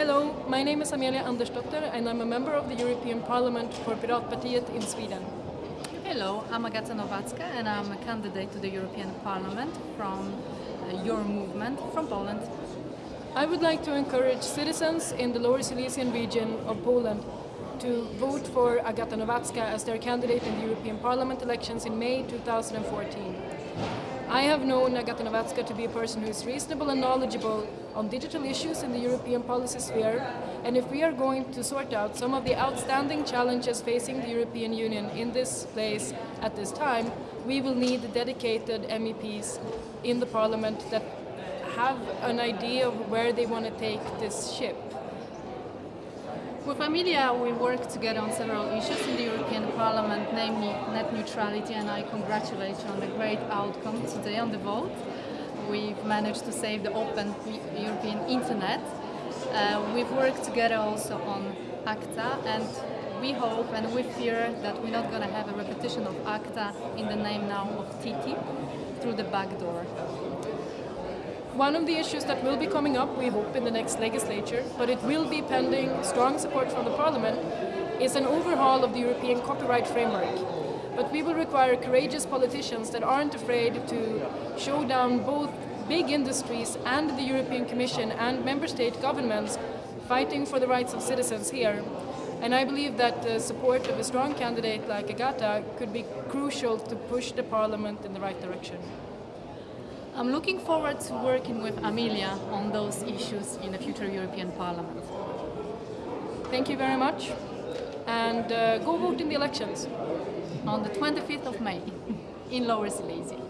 Hello, my name is Amelia Andersdotter and I'm a member of the European Parliament for Piratpartiet in Sweden. Hello, I'm Agata Nowacka and I'm a candidate to the European Parliament from uh, your movement from Poland. I would like to encourage citizens in the Lower Silesian region of Poland to vote for Agata Nowacka as their candidate in the European Parliament elections in May 2014. I have known Agata to be a person who is reasonable and knowledgeable on digital issues in the European policy sphere, and if we are going to sort out some of the outstanding challenges facing the European Union in this place at this time, we will need dedicated MEPs in the Parliament that have an idea of where they want to take this ship. With Amelia, we work together on several issues in the European Parliament, namely net neutrality, and I congratulate you on the great outcome today on the vote. We've managed to save the open European internet. Uh, we've worked together also on ACTA, and we hope and we fear that we're not going to have a repetition of ACTA in the name now of TTIP through the back door. One of the issues that will be coming up, we hope, in the next legislature, but it will be pending strong support from the Parliament, is an overhaul of the European copyright framework. But we will require courageous politicians that aren't afraid to show down both big industries and the European Commission and member state governments fighting for the rights of citizens here. And I believe that the support of a strong candidate like Agata could be crucial to push the Parliament in the right direction. I'm looking forward to working with Amelia on those issues in the future European Parliament. Thank you very much and uh, go vote in the elections. On the 25th of May in Lower Silesia.